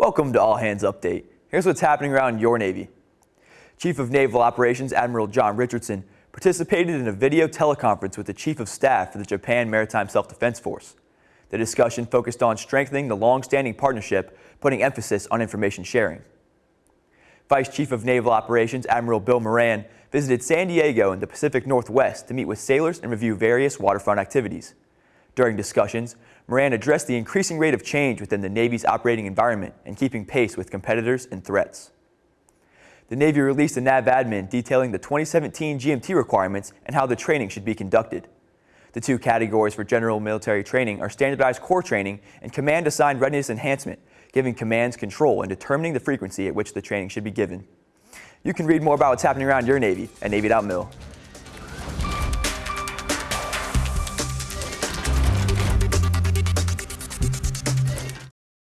Welcome to All Hands Update. Here's what's happening around your Navy. Chief of Naval Operations Admiral John Richardson participated in a video teleconference with the Chief of Staff for the Japan Maritime Self-Defense Force. The discussion focused on strengthening the long-standing partnership, putting emphasis on information sharing. Vice Chief of Naval Operations Admiral Bill Moran visited San Diego in the Pacific Northwest to meet with sailors and review various waterfront activities. During discussions, Moran addressed the increasing rate of change within the Navy's operating environment and keeping pace with competitors and threats. The Navy released a NAVADMIN detailing the 2017 GMT requirements and how the training should be conducted. The two categories for general military training are standardized core training and command assigned readiness enhancement, giving commands control and determining the frequency at which the training should be given. You can read more about what's happening around your Navy at Navy.mil.